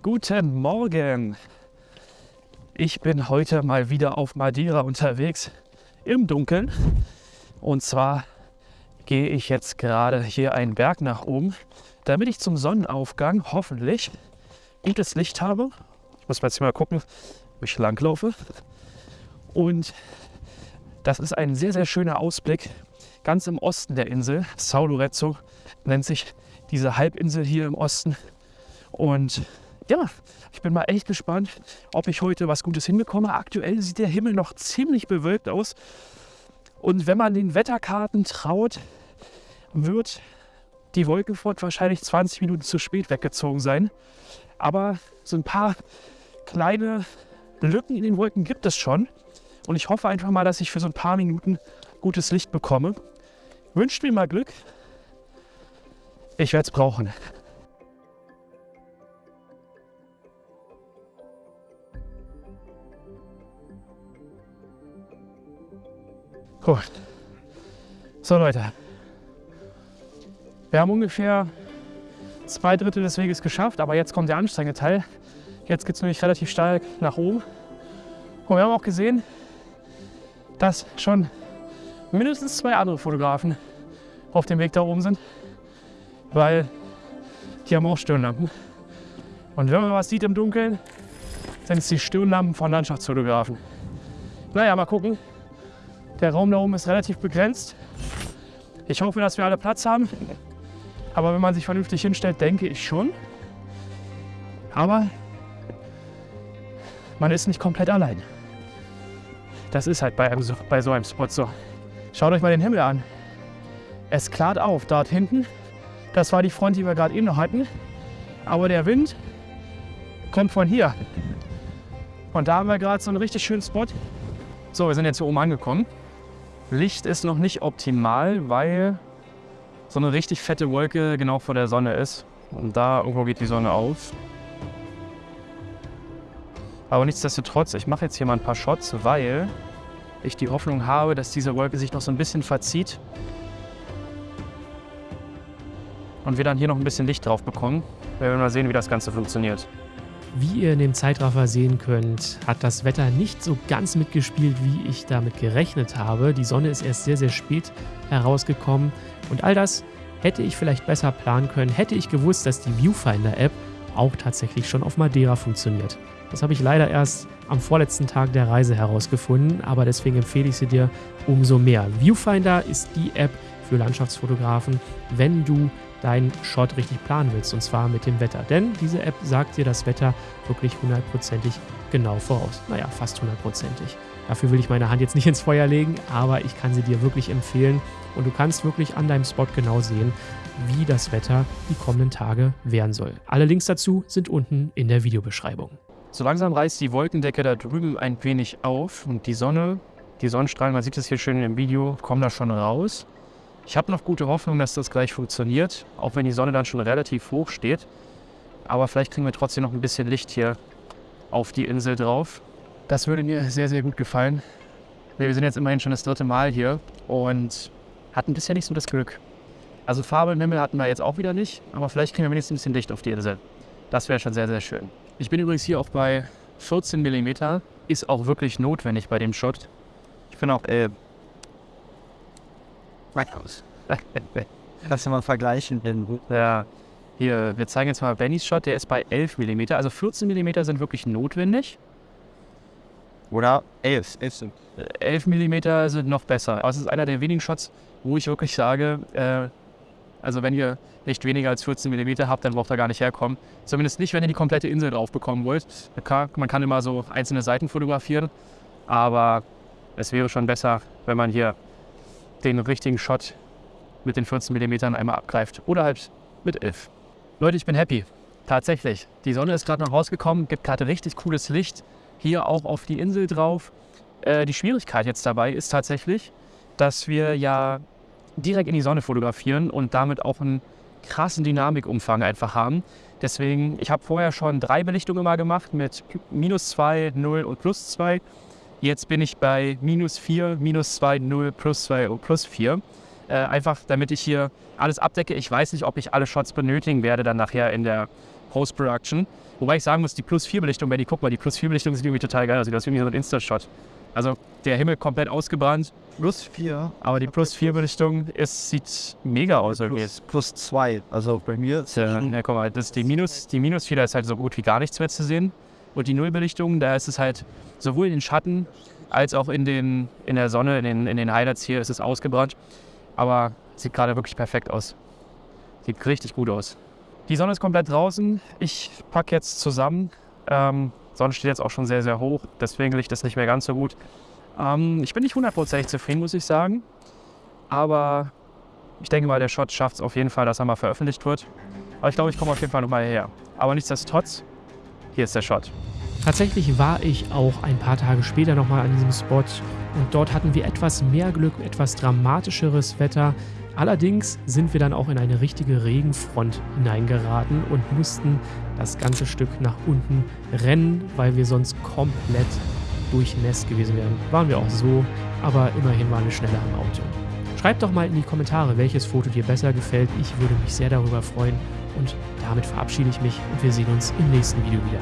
Guten Morgen! Ich bin heute mal wieder auf Madeira unterwegs im Dunkeln. Und zwar gehe ich jetzt gerade hier einen Berg nach oben, damit ich zum Sonnenaufgang hoffentlich gutes Licht habe. Ich muss jetzt mal gucken, wo ich langlaufe. Und das ist ein sehr, sehr schöner Ausblick ganz im Osten der Insel. Sao Lorenzo nennt sich diese Halbinsel hier im Osten. Und ja, ich bin mal echt gespannt, ob ich heute was Gutes hinbekomme. Aktuell sieht der Himmel noch ziemlich bewölkt aus. Und wenn man den Wetterkarten traut, wird die Wolkenfront wahrscheinlich 20 Minuten zu spät weggezogen sein. Aber so ein paar kleine Lücken in den Wolken gibt es schon. Und ich hoffe einfach mal, dass ich für so ein paar Minuten gutes Licht bekomme. Wünscht mir mal Glück. Ich werde es brauchen. Gut. So Leute, wir haben ungefähr zwei Drittel des Weges geschafft, aber jetzt kommt der anstrengende Teil. Jetzt geht es nämlich relativ steil nach oben. Und wir haben auch gesehen, dass schon mindestens zwei andere Fotografen auf dem Weg da oben sind, weil die haben auch Stirnlampen. Und wenn man was sieht im Dunkeln, sind es die Stirnlampen von Landschaftsfotografen. Naja, mal gucken. Der Raum da oben ist relativ begrenzt. Ich hoffe, dass wir alle Platz haben. Aber wenn man sich vernünftig hinstellt, denke ich schon. Aber man ist nicht komplett allein. Das ist halt bei, einem, bei so einem Spot so. Schaut euch mal den Himmel an. Es klart auf dort hinten. Das war die Front, die wir gerade eben noch hatten. Aber der Wind kommt von hier. Und da haben wir gerade so einen richtig schönen Spot. So, wir sind jetzt hier oben angekommen. Licht ist noch nicht optimal, weil so eine richtig fette Wolke genau vor der Sonne ist. Und da irgendwo geht die Sonne auf. Aber nichtsdestotrotz, ich mache jetzt hier mal ein paar Shots, weil ich die Hoffnung habe, dass diese Wolke sich noch so ein bisschen verzieht. Und wir dann hier noch ein bisschen Licht drauf bekommen. Wir werden mal sehen, wie das Ganze funktioniert. Wie ihr in dem Zeitraffer sehen könnt, hat das Wetter nicht so ganz mitgespielt, wie ich damit gerechnet habe. Die Sonne ist erst sehr, sehr spät herausgekommen. Und all das hätte ich vielleicht besser planen können, hätte ich gewusst, dass die Viewfinder-App auch tatsächlich schon auf Madeira funktioniert. Das habe ich leider erst am vorletzten Tag der Reise herausgefunden, aber deswegen empfehle ich sie dir umso mehr. Viewfinder ist die App für Landschaftsfotografen, wenn du deinen Shot richtig planen willst, und zwar mit dem Wetter. Denn diese App sagt dir das Wetter wirklich hundertprozentig genau voraus. Naja, fast hundertprozentig. Dafür will ich meine Hand jetzt nicht ins Feuer legen, aber ich kann sie dir wirklich empfehlen. Und du kannst wirklich an deinem Spot genau sehen, wie das Wetter die kommenden Tage werden soll. Alle Links dazu sind unten in der Videobeschreibung. So langsam reißt die Wolkendecke da drüben ein wenig auf und die Sonne, die Sonnenstrahlen, man sieht es hier schön im Video, kommen da schon raus. Ich habe noch gute Hoffnung, dass das gleich funktioniert, auch wenn die Sonne dann schon relativ hoch steht. Aber vielleicht kriegen wir trotzdem noch ein bisschen Licht hier auf die Insel drauf. Das würde mir sehr, sehr gut gefallen. Wir sind jetzt immerhin schon das dritte Mal hier und hatten bisher nicht so das Glück. Also Farbe im Himmel hatten wir jetzt auch wieder nicht, aber vielleicht kriegen wir wenigstens ein bisschen Licht auf die Insel. Das wäre schon sehr, sehr schön. Ich bin übrigens hier auch bei 14 mm. Ist auch wirklich notwendig bei dem Shot. Ich bin auch äh, aus. Lass mal vergleichen. Ja, hier, wir zeigen jetzt mal Bennys Shot, der ist bei 11 mm. Also 14 mm sind wirklich notwendig. Oder 11. 11 sind. 11 mm sind noch besser. Aber es ist einer der wenigen Shots, wo ich wirklich sage, äh, also wenn ihr nicht weniger als 14 mm habt, dann braucht ihr gar nicht herkommen. Zumindest nicht, wenn ihr die komplette Insel drauf bekommen wollt. Man kann immer so einzelne Seiten fotografieren, aber es wäre schon besser, wenn man hier den richtigen Shot mit den 14 mm einmal abgreift. Oder halt mit 11. Leute, ich bin happy. Tatsächlich. Die Sonne ist gerade noch rausgekommen, gibt gerade richtig cooles Licht. Hier auch auf die Insel drauf. Äh, die Schwierigkeit jetzt dabei ist tatsächlich, dass wir ja direkt in die Sonne fotografieren und damit auch einen krassen Dynamikumfang einfach haben. Deswegen, ich habe vorher schon drei Belichtungen mal gemacht mit minus 2, 0 und plus 2. Jetzt bin ich bei minus 4, minus 2, 0, plus 2 und plus 4. Äh, einfach damit ich hier alles abdecke. Ich weiß nicht, ob ich alle Shots benötigen werde dann nachher in der Post-Production. Wobei ich sagen muss, die Plus 4 Belichtung, Benny, guck mal, die Plus 4 Belichtung sieht irgendwie total geil aus. Das ist irgendwie so ein Insta-Shot. Also der Himmel komplett ausgebrannt, Plus 4. aber die Plus 4 Belichtung ist, sieht mega aus irgendwie. Plus, plus 2. Also bei mir ist Ja, ja, guck mal, das, die Minus, die Minus 4, da ist halt so gut wie gar nichts mehr zu sehen. Und die Nullbelichtung, da ist es halt sowohl in den Schatten als auch in, den, in der Sonne, in den, in den Highlights hier ist es ausgebrannt. Aber sieht gerade wirklich perfekt aus. Sieht richtig gut aus. Die Sonne ist komplett draußen. Ich packe jetzt zusammen. Ähm, Sonne steht jetzt auch schon sehr, sehr hoch. Deswegen liegt das nicht mehr ganz so gut. Ähm, ich bin nicht hundertprozentig zufrieden, muss ich sagen. Aber ich denke mal, der Shot schafft es auf jeden Fall, dass er mal veröffentlicht wird. Aber ich glaube, ich komme auf jeden Fall nochmal her. Aber nichtsdestotrotz, hier ist der Shot. Tatsächlich war ich auch ein paar Tage später nochmal an diesem Spot und dort hatten wir etwas mehr Glück, etwas dramatischeres Wetter. Allerdings sind wir dann auch in eine richtige Regenfront hineingeraten und mussten das ganze Stück nach unten rennen, weil wir sonst komplett durchnässt gewesen wären. Waren wir auch so, aber immerhin waren wir schneller am Auto. Schreibt doch mal in die Kommentare, welches Foto dir besser gefällt. Ich würde mich sehr darüber freuen. Und damit verabschiede ich mich und wir sehen uns im nächsten Video wieder.